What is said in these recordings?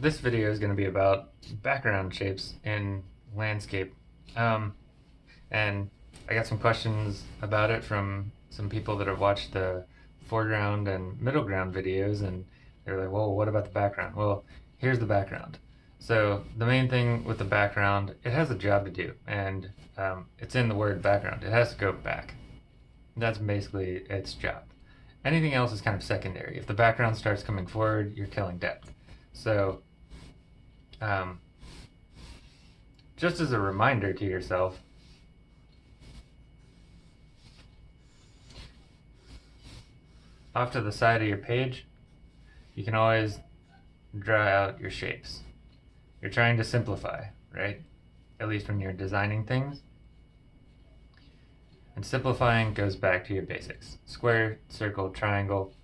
this video is going to be about background shapes in landscape. Um, and I got some questions about it from some people that have watched the foreground and middle ground videos and they're like, well, what about the background? Well, here's the background. So the main thing with the background, it has a job to do and um, it's in the word background. It has to go back. That's basically its job. Anything else is kind of secondary. If the background starts coming forward, you're killing depth. So um, just as a reminder to yourself, off to the side of your page, you can always draw out your shapes. You're trying to simplify, right? At least when you're designing things. And simplifying goes back to your basics. Square, circle, triangle,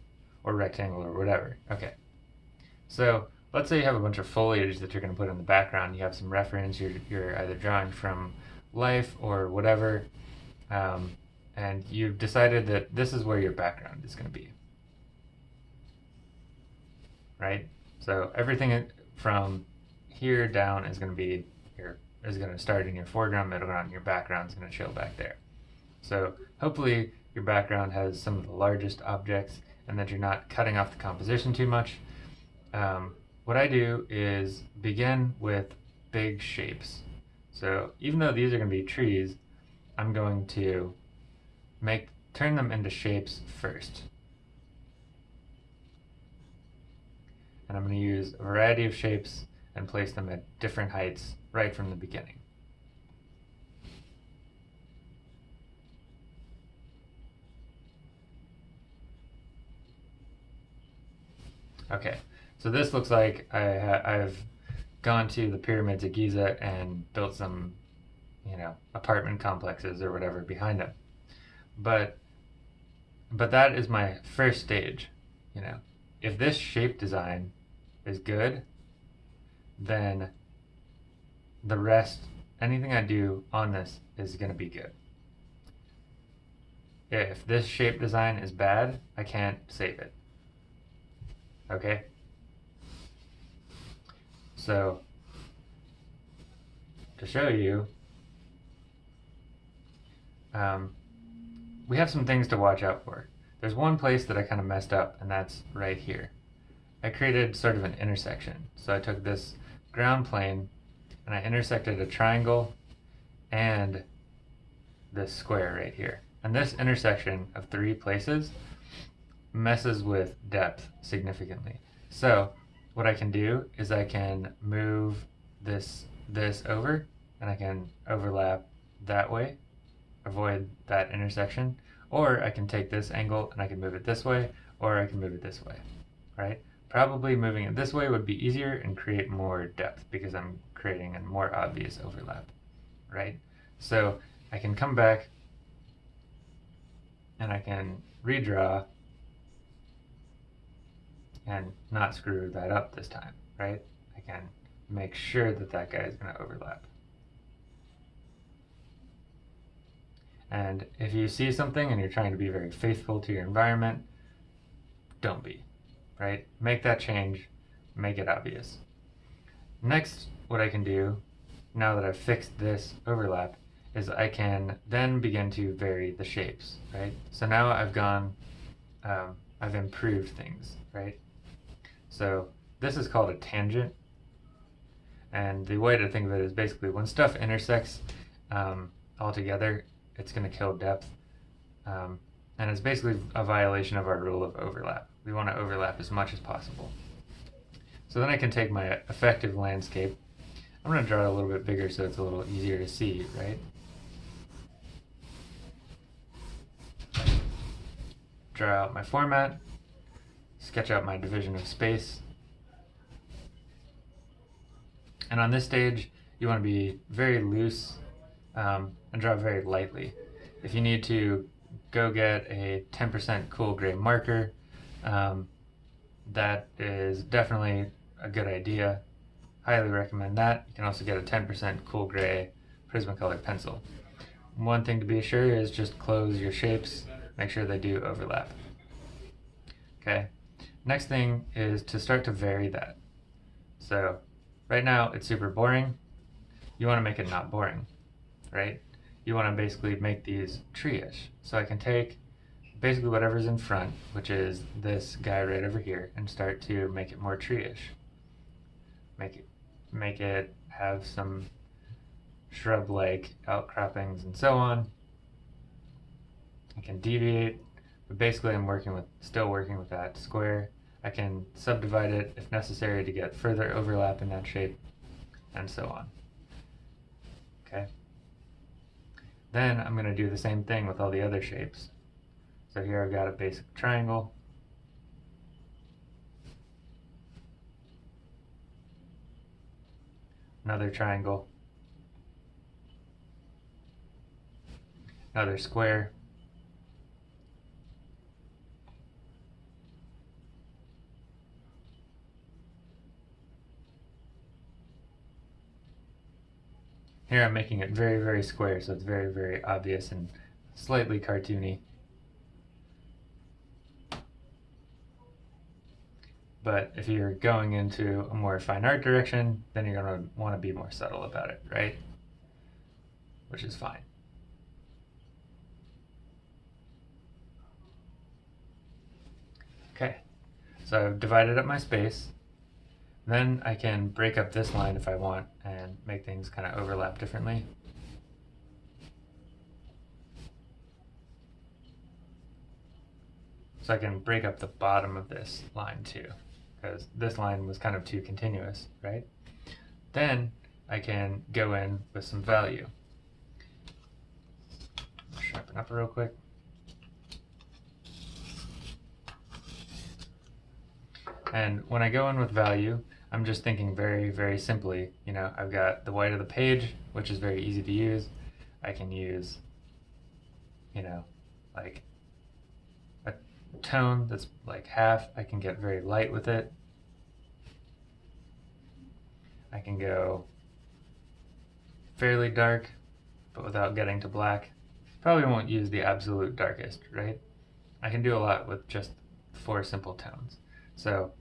or rectangle, or whatever. Okay. So let's say you have a bunch of foliage that you're going to put in the background. You have some reference. You're, you're either drawing from life or whatever. Um, and you've decided that this is where your background is going to be. Right? So everything from here down is going to be your is going to start in your foreground, middle ground, and your background is going to chill back there. So hopefully your background has some of the largest objects and that you're not cutting off the composition too much. Um, what I do is begin with big shapes. So even though these are going to be trees, I'm going to make turn them into shapes first. And I'm going to use a variety of shapes and place them at different heights right from the beginning. Okay, so this looks like I I've gone to the pyramids of Giza and built some, you know, apartment complexes or whatever behind them. But but that is my first stage, you know. If this shape design is good, then the rest, anything I do on this is going to be good. If this shape design is bad, I can't save it. Okay? So, to show you, um, we have some things to watch out for. There's one place that I kind of messed up, and that's right here. I created sort of an intersection. So I took this ground plane and I intersected a triangle and this square right here. And this intersection of three places messes with depth significantly. So what I can do is I can move this this over and I can overlap that way, avoid that intersection, or I can take this angle and I can move it this way, or I can move it this way, right? Probably moving it this way would be easier and create more depth because I'm creating a more obvious overlap, right? So I can come back and I can redraw and not screw that up this time, right? I can make sure that that guy is going to overlap. And if you see something and you're trying to be very faithful to your environment, don't be right? Make that change, make it obvious. Next, what I can do, now that I've fixed this overlap, is I can then begin to vary the shapes, right? So now I've gone, um, I've improved things, right? So this is called a tangent. And the way to think of it is basically when stuff intersects um, all together, it's going to kill depth. Um, and it's basically a violation of our rule of overlap. We want to overlap as much as possible. So then I can take my effective landscape. I'm going to draw it a little bit bigger so it's a little easier to see, right? Draw out my format, sketch out my division of space. And on this stage, you want to be very loose um, and draw very lightly. If you need to go get a 10% cool gray marker, um, that is definitely a good idea. Highly recommend that. You can also get a 10% cool gray Prismacolor pencil. One thing to be sure is just close your shapes, make sure they do So right now it's super boring. You want to make it not boring, right? You want to basically make these tree-ish. So I can take basically whatever's in front, which is this guy right over here, and start to make it more tree-ish. Make it, make it have some shrub-like outcroppings and so on. I can deviate, but basically I'm working with, still working with that square. I can subdivide it if necessary to get further overlap in that shape, and so on. Okay. Then I'm going to do the same thing with all the other shapes. So here I've got a basic triangle. Another triangle. Another square. Here I'm making it very, very square, so it's very, very obvious and slightly cartoony. But if you're going into a more fine art direction, then you're going to want to be more subtle about it, right? Which is fine. Okay, so I've divided up my space. Then I can break up this line if I want and make things kind of overlap differently. So I can break up the bottom of this line too, because this line was kind of too continuous, right? Then I can go in with some value. Sharpen up real quick. And when I go in with value, I'm just thinking very, very simply, you know, I've got the white of the page, which is very easy to use. I can use, you know, like a tone that's like half. I can get very light with it. I can go fairly dark, but without getting to black. Probably won't use the absolute darkest, right? I can do a lot with just four simple tones. So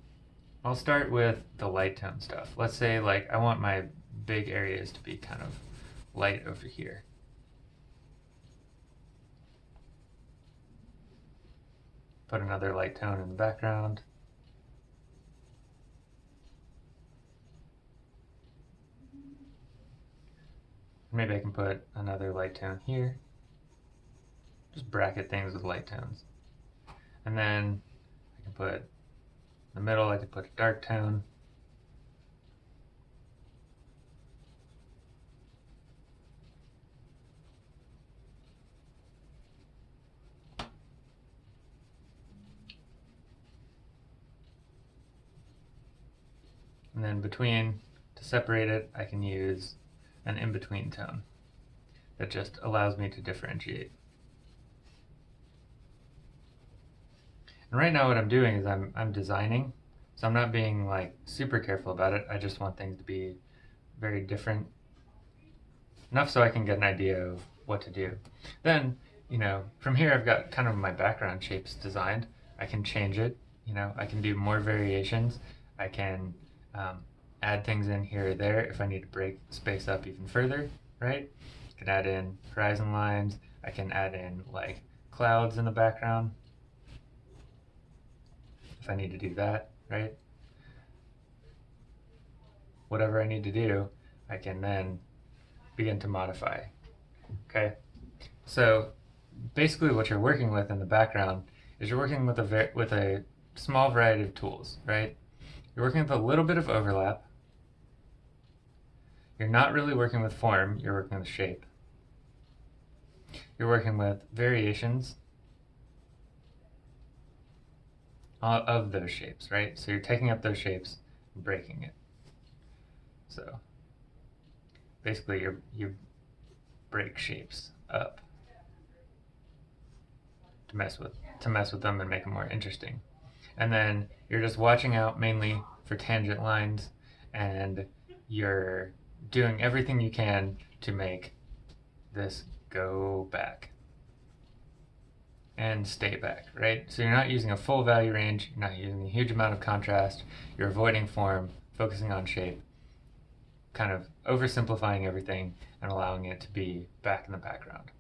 I'll start with the light tone stuff. Let's say like I want my big areas to be kind of light over here. Put another light tone in the background. Maybe I can put another light tone here. Just bracket things with light tones. And then I can put the middle, I could put a dark tone. And then between, to separate it, I can use an in-between tone that just allows me to differentiate. And right now what I'm doing is I'm, I'm designing, so I'm not being like super careful about it. I just want things to be very different, enough so I can get an idea of what to do. Then, you know, from here I've got kind of my background shapes designed. I can change it, you know, I can do more variations. I can um, add things in here or there if I need to break space up even further, right? I can add in horizon lines. I can add in like clouds in the background if I need to do that, right? Whatever I need to do, I can then begin to modify, okay? So basically what you're working with in the background is you're working with a, with a small variety of tools, right? You're working with a little bit of overlap. You're not really working with form, you're working with shape. You're working with variations Uh, of those shapes, right? So you're taking up those shapes and breaking it. So basically you you break shapes up to mess with to mess with them and make them more interesting. And then you're just watching out mainly for tangent lines and you're doing everything you can to make this go back and stay back, right? So you're not using a full value range, you're not using a huge amount of contrast, you're avoiding form, focusing on shape, kind of oversimplifying everything and allowing it to be back in the background.